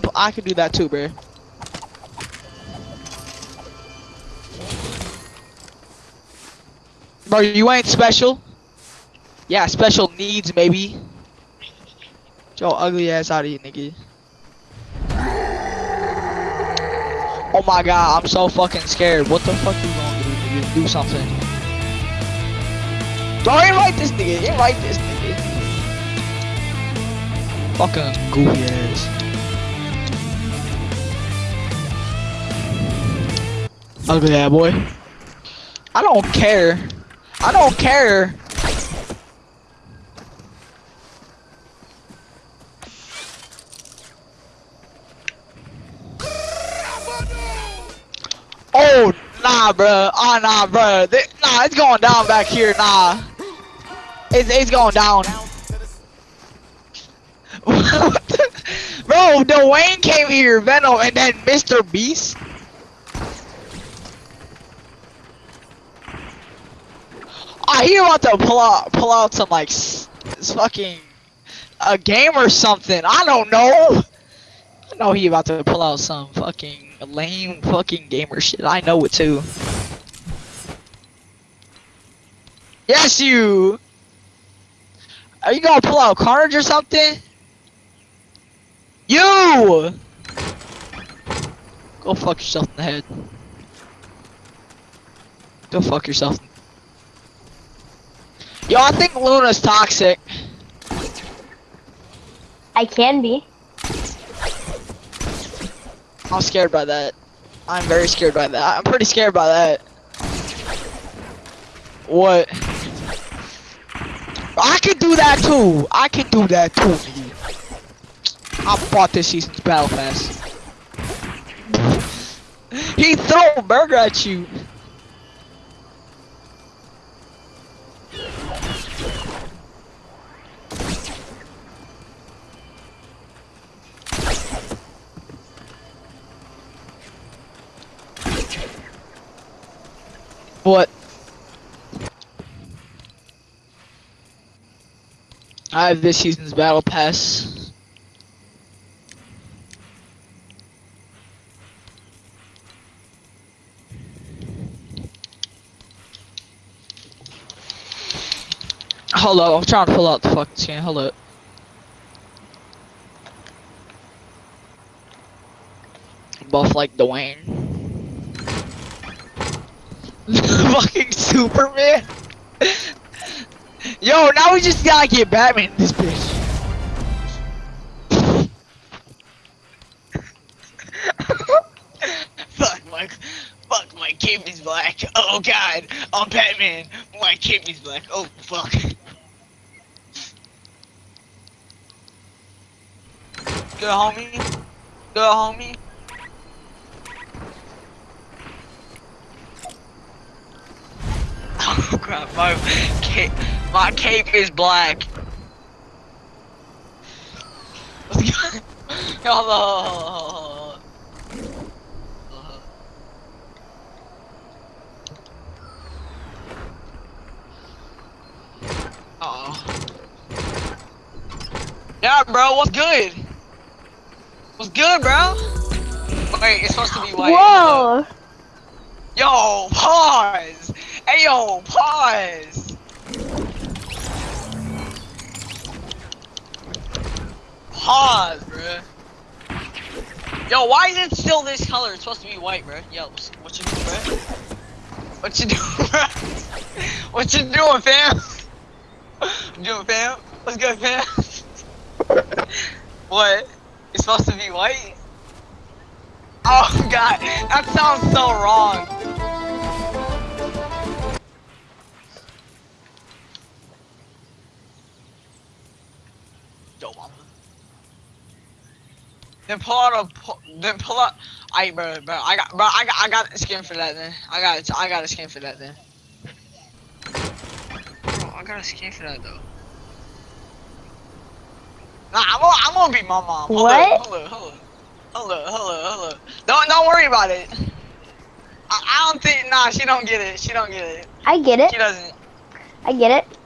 Could, I could do that too, bro. Bro, you ain't special. Yeah, special needs, maybe. Your ugly ass out of here, nigga. Oh my god, I'm so fucking scared. What the fuck you gonna do, nigga? Do something. Bro, invite this nigga. Invite this nigga. Fucking goofy ass. Ugly ass boy. I don't care. I don't care. Oh, nah, bruh. Oh, nah, bruh. Th- Nah, it's going down back here. Nah. It's, it's going down. Bro, Dwayne came here, Venom, and then Mr. Beast. I hear about to pull out, pull out some like, fucking, a game or something. I don't know. I know he about to pull out some fucking lame fucking gamer shit. I know it too. Yes, you. Are you gonna pull out Carnage or something? You. Go fuck yourself in the head. Go fuck yourself. Yo, I think Luna's toxic. I can be. I'm scared by that. I'm very scared by that. I'm pretty scared by that. What? I could do that too. I could do that too. I bought this season's battle pass. he throw a burger at you. What? I have this season's battle pass. Hold up, I'm trying to pull out the fucking skin. Hold up. Buff like Dwayne. fucking Superman. Yo, now we just gotta get Batman in this bitch. fuck my, fuck my cape is black. Oh god, I'm Batman. My cape is black. Oh fuck. Good homie. Good homie. Oh crap, my cape, my cape is black. Hello. Oh. Yeah, bro, what's good? What's good, bro? Wait, it's supposed to be white. Whoa! Yo, pause! Hey, yo, pause! Pause, bruh. Yo, why is it still this color? It's supposed to be white, bruh. Yo, what you doing, bruh? What you doing, bruh? What you doing, fam? What you doing, fam? What's good, fam? what? It's supposed to be white? Oh, God. That sounds so wrong. Then pull out a then pull out. I bro, bro, I got, bro, I got, I got a skin for that. Then I got. I got a skin for that. Then. Bro, I got a skin for that though. Nah, I'm gonna, I'm gonna be my mom. Hold What? Up, hold up, hold up, hold up, hold up, hold up. Don't, don't worry about it. I, I don't think. Nah, she don't get it. She don't get it. I get it. She doesn't. I get it.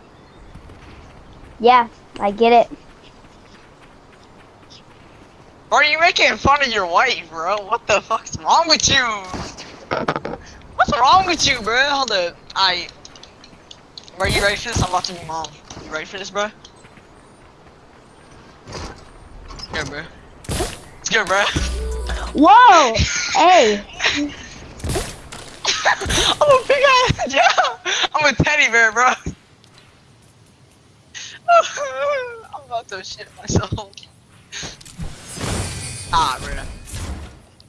Yeah, I get it. Bro, you making fun of your wife, bro. What the fuck's wrong with you? What's wrong with you, bro? Hold up. I. Bro, you ready for this? I'm about to be mom. You ready for this, bro? Here, bro. Let's go, bro. Whoa! hey! I'm a big ass, yeah. I'm a teddy bear, bro. I'm about to shit myself. Ah, bro.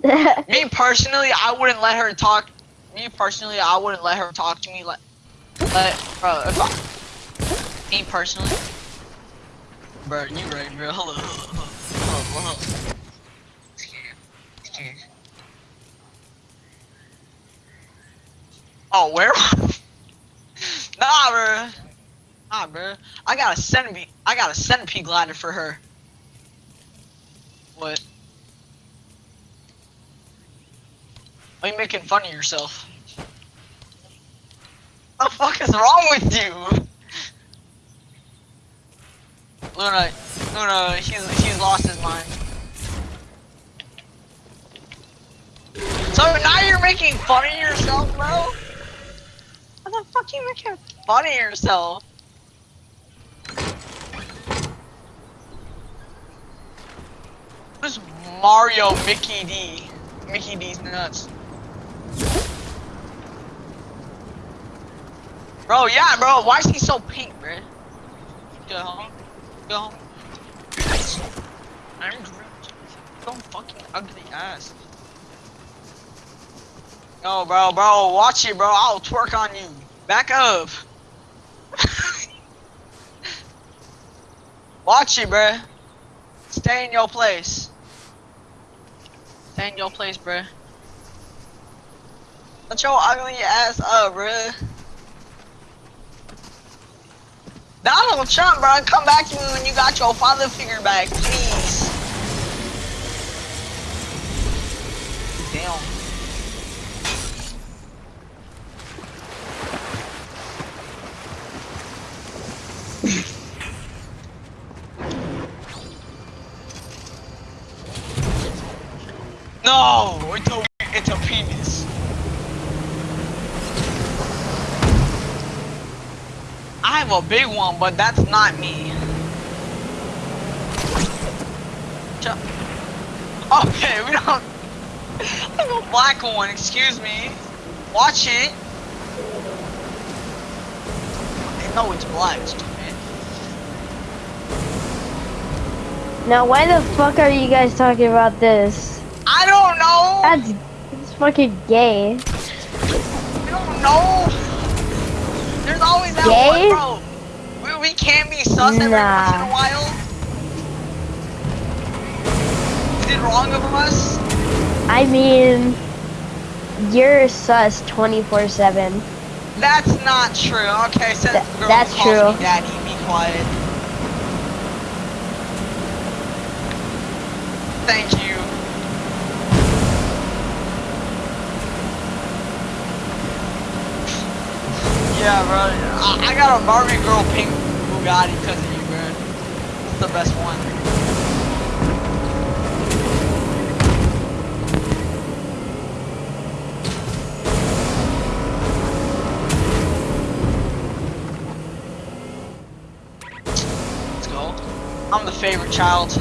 Me personally, I wouldn't let her talk. Me personally, I wouldn't let her talk to me like, let, bro. If I, me personally, bro, you right, bro. Hold on, hold on, hold on, hold on. Oh, where? nah, bro. Nah, bro. I got a centipede. I got a centipede glider for her. What? Are you making fun of yourself? What the fuck is wrong with you? Luna, Luna, he's he's lost his mind. So now you're making fun of yourself, bro? What the fuck you making fun of yourself? Who's Mario Mickey D? Mickey D's nuts. Bro, yeah, bro. Why is he so pink, bro? Go home. Go home. I'm Don't fucking ugly ass. No, bro, bro. Watch it, bro. I'll twerk on you. Back up. Watch it, bro. Stay in your place. Stay in your place, bro. Shut your ugly ass up, bro. Donald Trump, bro, come back to me when you got your father figure back, please. Damn. no, it's a it's a penis. I have a big one, but that's not me. Okay, we don't. I have a black one. Excuse me. Watch it. No, it's black. Stupid. now, why the fuck are you guys talking about this? I don't know. That's, that's fucking gay. I don't know. There's always that Gay? one, bro. We, we can be sus every once in a while. Is it wrong of us? I mean, you're sus 24-7. That's not true. Okay, since Th- girl that's calls true. me daddy, be quiet. Thank you. Yeah, bro. I, I got a Barbie girl pink Bugatti because of you, bro. It's the best one. Let's go. I'm the favorite child.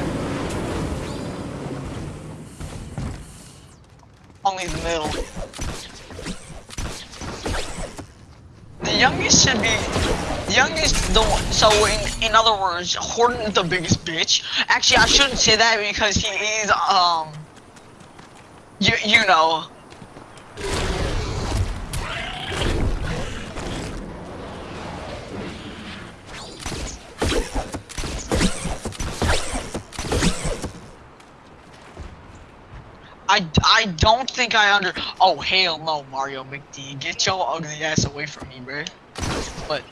Only the middle. The youngest should be youngest the one so in in other words, Horton the biggest bitch. Actually I shouldn't say that because he is um you you know I, I don't think I under. Oh hell no, Mario McD, get your ugly ass away from me, bro. But.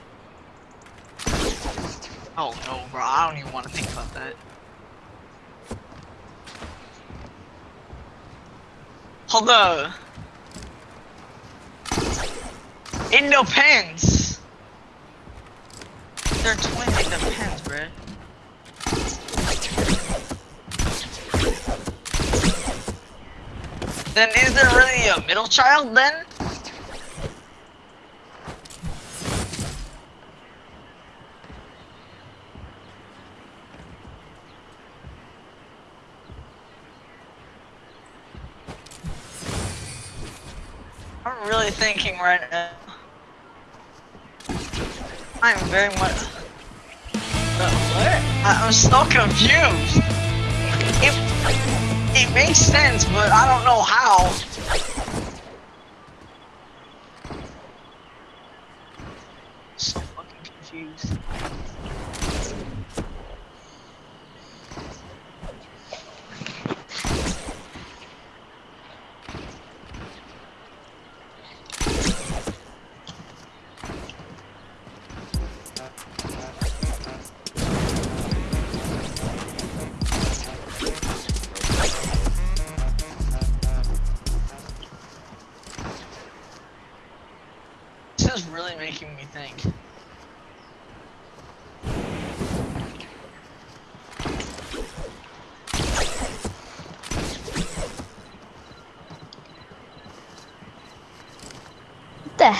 Oh no, bro, I don't even want to think about that. Hold up. It depends. They're twins. It bro. Then is there really a middle child then? I'm really thinking right now. I'm very much. I'm so confused. It it makes sense, but I don't know how.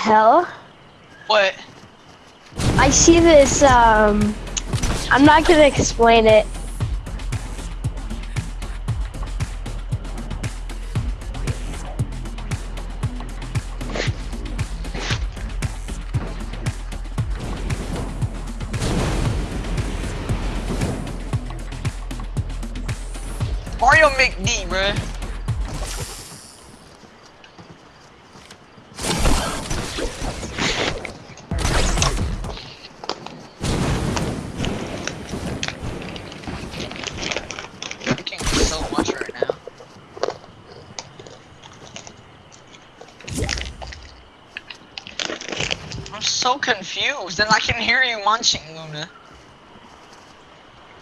Hell? What? I see this, um, I'm not gonna explain it. And I can hear you munching, Luna.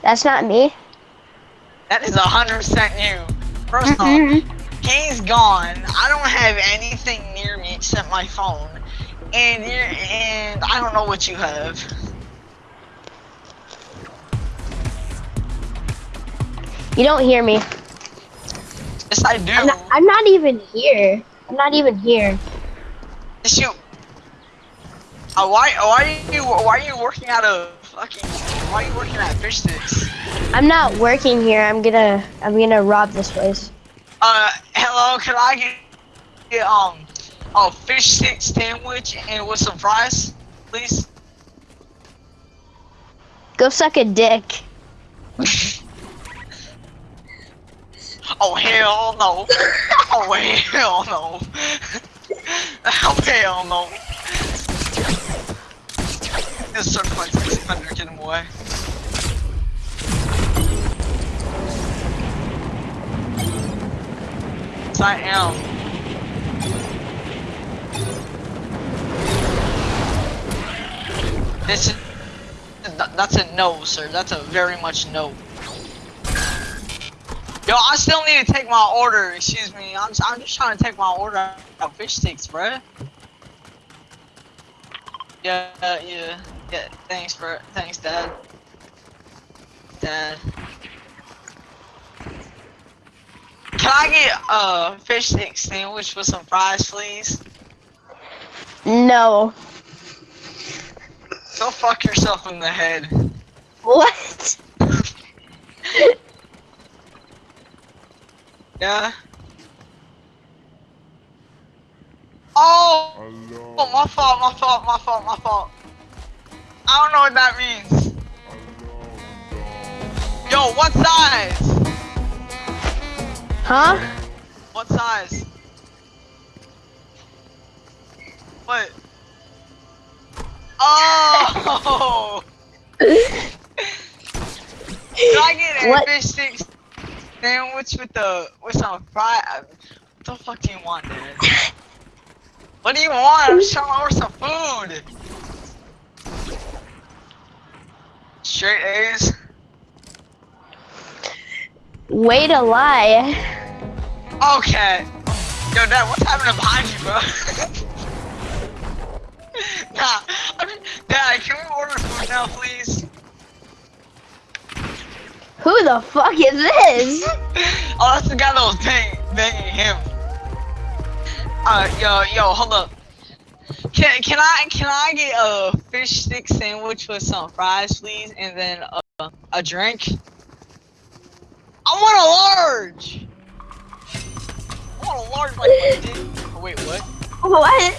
That's not me. That is a hundred percent you. First off. He's gone. I don't have anything near me except my phone, and you and I don't know what you have. You don't hear me. Yes, I do. I'm not, I'm not even here. I'm not even here. You. Uh, why? Why are you? Why are you working out of fucking? Why are you working at fish sticks? I'm not working here. I'm gonna I'm gonna rob this place. Uh, hello. Can I get, get um a fish stick sandwich and with some fries, please? Go suck a dick. Oh hell no! Oh hell no! Oh hell no! This certified 600, get him away. Yes, I am. This is, that's a no, sir. That's a very much no. Yo, I still need to take my order. Excuse me. I'm, I'm just trying to take my order of fish sticks, bruh. Yeah, yeah, yeah. Thanks for, thanks, Dad. Dad. Can I get a fish stick sandwich with some fries, please? No. Go fuck yourself in the head. What? Yeah. Oh! Oh, my fault, my fault, my fault, my fault. I don't know what that means. Yo, what size? Huh? What size? What? Oh! Can I get a What? fish stick sandwich with the with some fry? What the fuck do you want, dude? What do you want? I'm trying to order some food. Straight A's. Way to lie. Okay. Yo, Dad, what's happening behind you, bro? nah, I mean, Dad, can we order food now, please? Who the fuck is this? oh, that's the guy that was banging, banging him. Uh, yo, yo, hold up. Can can I can I get a fish stick sandwich with some fries, please, and then a, a drink? I want a large. I want a large like dick. Oh, wait, what? What?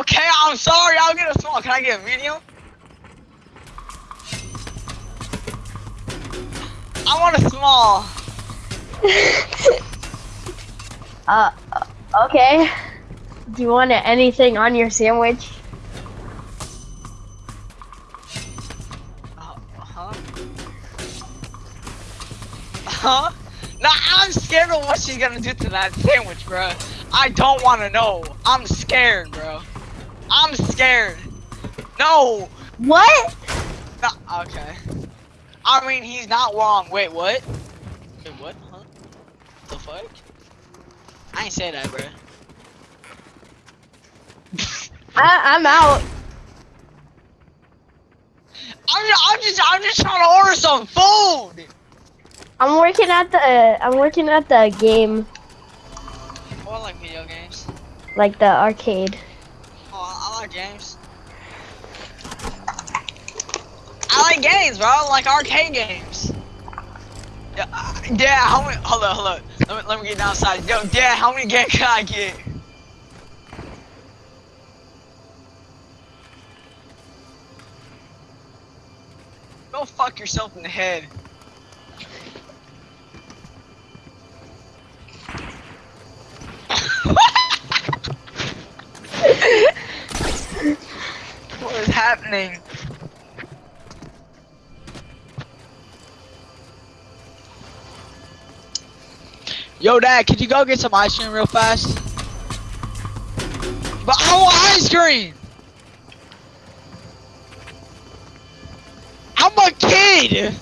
Okay, I'm sorry. I'll get a small. Can I get a medium? I want a small. uh, okay. Do you want anything on your sandwich? Uh, huh? Huh? Nah, I'm scared of what she's gonna do to that sandwich, bro. I don't want to know. I'm scared, bro. I'm scared. No. What? No, okay. I mean, he's not wrong. Wait, what? Wait, what? Huh? The fuck? I ain't say that, bro. I, I'm out. I'm, I'm just, I'm just trying to order some food. I'm working at the, uh, I'm working at the game, I like video games. like the arcade. Oh, I, I like games. I like games, bro. I like arcade games. Yeah, uh, yeah. How many? Hold on, hold on. Let me, let me get downside. Yo, Dad, how many games can I get? Go fuck yourself in the head. what is happening? Yo, Dad, could you go get some ice cream real fast? But I want ice cream! I'm a kid!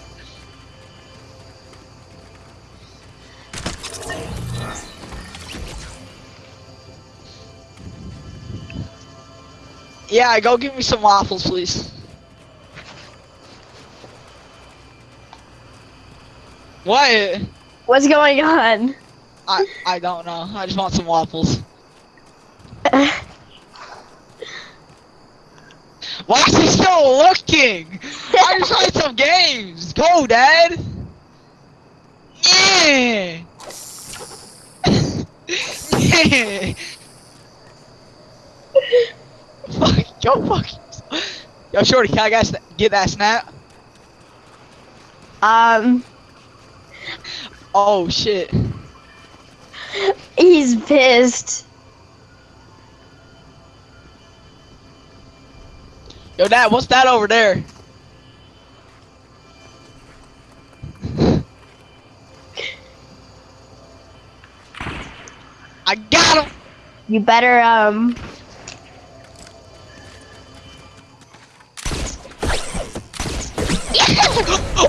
Yeah, go give me some waffles, please. What? What's going on? I I don't know. I just want some waffles. He still looking? I just played some games. Go, Dad. Yeah. yeah. Fuck, yo, fuck. Yo, Shorty, can I guys get that snap? um, Oh shit. he's pissed. Yo, Dad, what's that over there? I got him. You better, um,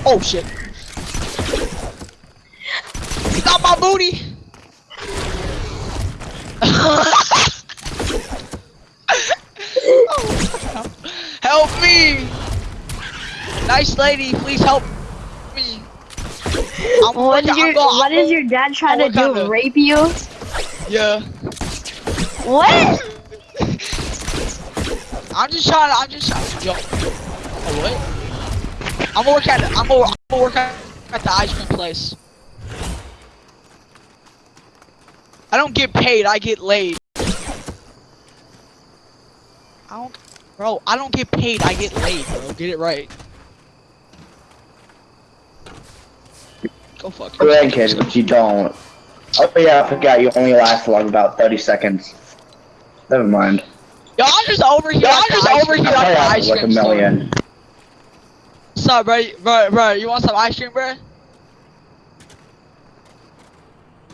oh shit. Got my booty. help me. Nice lady, please help me. I'm what is your, going- what is your dad trying to do? on Rape you? Yeah. What? I'm just trying to, I'm just trying yo. Oh, what? I'm gonna work at, I'm gonna, I'm gonna work at, at the ice cream place. I don't get paid, I get laid. I don't, bro, I don't get paid, I get laid, bro. Get it right. Go fuck Go ahead, yourself. but you don't. Oh yeah, I forgot you only last long about 30 seconds. Never mind. Yo, I'm just over here. I'm just over here at the ice like a cream million. What's up, bro? Bro, bro, you want some ice cream, bro?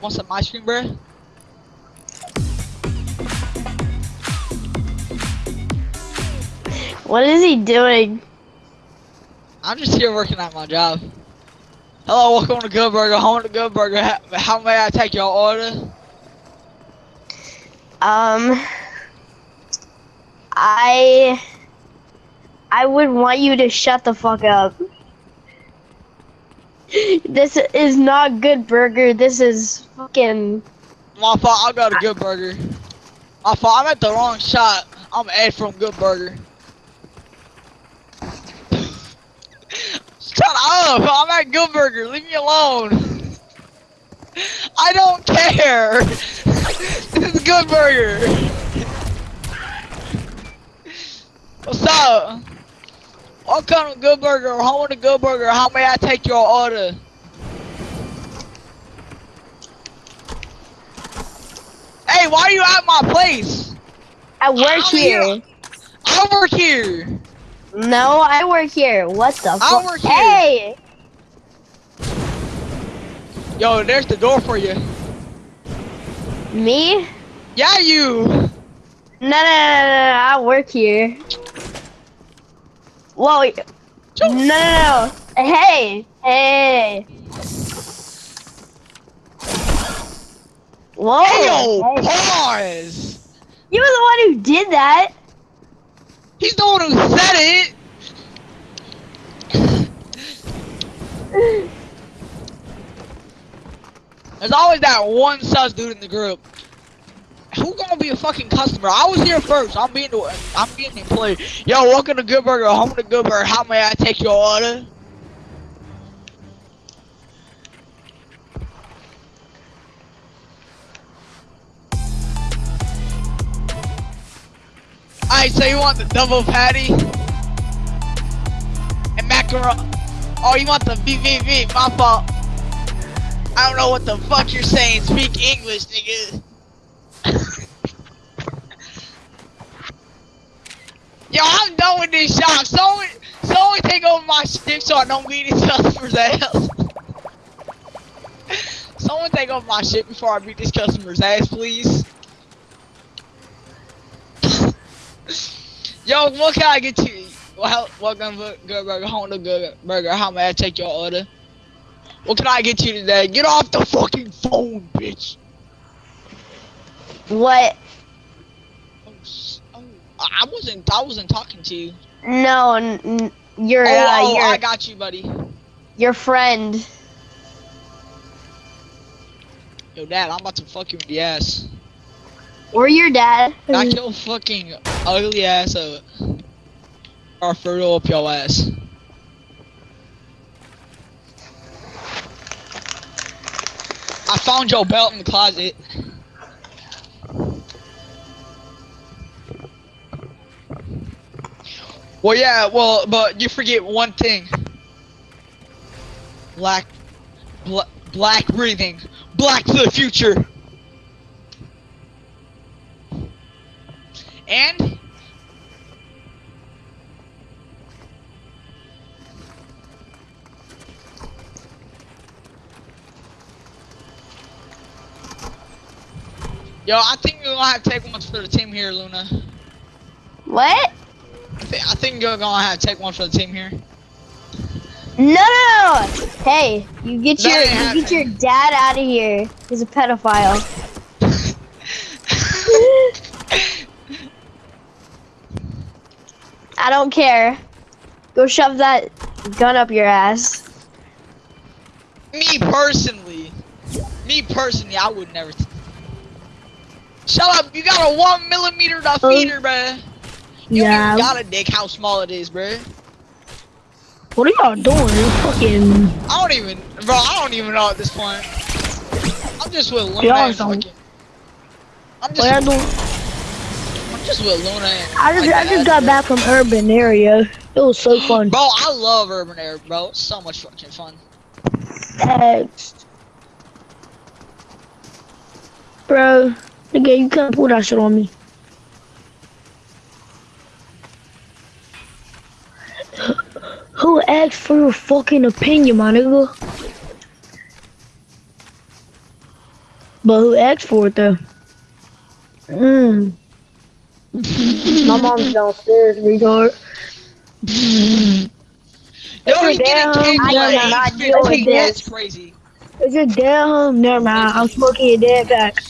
Want some ice cream, bro? What is he doing? I'm just here working at my job. Hello, welcome to Good Burger. Home to Good Burger. How, how may I take your order? Um, I, I would want you to shut the fuck up. This is not good burger. This is fucking My fault. I got a good burger. My fault. I'm at the wrong shot. I'm Ed from Good Burger. Shut up! I'm at Good Burger. Leave me alone. I don't care. this is Good Burger. What's up? Welcome to Good Burger. Home to Good Burger. How may I take your order? Hey, why are you at my place? I work here. I work here. No, I work here. What the I work here. Hey! Yo, there's the door for you. Me? Yeah, you. No, no, no, no, no, I work here. Whoa. No, no, no. Hey! Hey! Whoa! Hey, yo, hey. pause. You were the one who did that. He's the one who said it. There's always that one sus dude in the group. Who gonna be a fucking customer? I was here first. I'm being the I'm being the employee. Yo, welcome to Good Burger. Home to Good Burger. How may I take your order? Alright, so you want the double patty? And macaroni? Oh, you want the VVV? My fault. I don't know what the fuck you're saying. Speak English, nigga. Yo, I'm done with this shop. Someone, someone take over my shit so I don't beat these customers' ass. someone take over my shit before I beat this customer's ass, please. Yo, what can I get you? Well, welcome to Good Burger, home to Good Burger. How may I take your order? What can I get you today? Get off the fucking phone, bitch. What? Oh, oh, I wasn't. I wasn't talking to you. No, n- n- your Oh, uh, oh, your I got you, buddy. your friend. Yo, Dad, I'm about to fuck you in the ass. Or your dad. Knock your fucking ugly ass uh, up. Or fertile up your ass. I found your belt in the closet. Well, yeah, well, but you forget one thing. Black, bla black breathing, black to the future. And Yo, I think you're gonna have to take one for the team here, Luna. What? I, thi- I think you're gonna have to take one for the team here. No, no, no. Hey, you get That your you get your dad out of here. He's a pedophile. I don't care. Go shove that gun up your ass. me personally, me personally, I would never. Shut up! You got a one millimeter defeater, oh. bruh. You don't even got a dick how small it is, bruh. What are y'all doing? You fucking. I don't even, bro. I don't even know at this point. I'm just with Luna Y'all fucking. I'm What just, doing? I'm just with Luna. I just, like, I just got back from urban area. It was so fun. Bro, I love urban area, bro. It's so much fucking fun. Next. Bro, nigga, you can't pull that shit on me. Who asked for your fucking opinion, my nigga? But who asked for it though? Mmm. My mom's downstairs, retard. Yo, he's Damn, getting kicked I like do not he's deal with 15. this. That's crazy. Is your dad home? Never mind. I'm smoking your dad pack.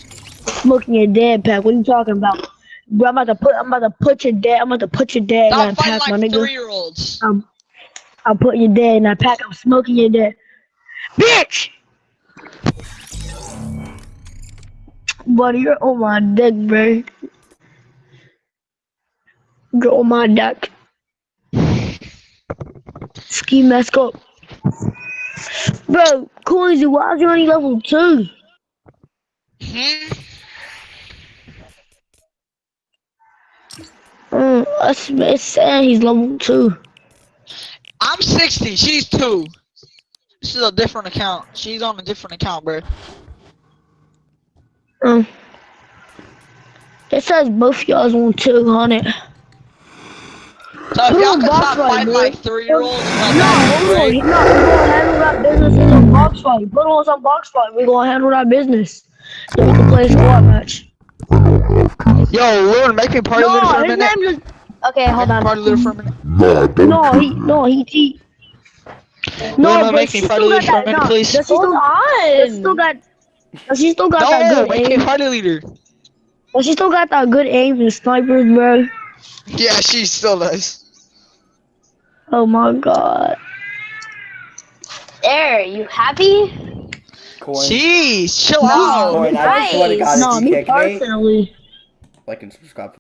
Smoking your dad pack. What are you talking about? Bro, I'm about to put. I'm about to put your dad. I'm about to put your dad in Stop that fighting pack, my like nigga. three-year-olds. I'm. I'll put your dad in that pack. I'm smoking your dad. Bitch. buddy, you're on my dick, bro. You're on my deck. Ski mask up. Bro, Coinsy, why is you only level two? Hmm? Mm, that's, it's saying he's level two. I'm 60. She's two. This is a different account. She's on a different account, bro. Mm. It says both y'all's on two on it. So if y'all box stop fight, fighting like three-year-olds, like No, that, hold on. right? No, we're gonna handle that business in a box fight. Put on some box fight. We're gonna handle that business. Then we can play a squad match. Yo, Lord, make me party leader No, for a minute. name just. Okay, hold on. Party leader for a minute. No, he. No, he. he no, no, but make me still party got leader for a minute, No, please. does she Hold still, does she still got. Does she still got that No, good make me aim? party leader. Does she still got that good aim and snipers, bro? Yeah, she still does. Oh my god. There, you happy? Coin. Jeez, chill No. out. Coin, I swear to God, No, if you me kick me, personally. Like and subscribe.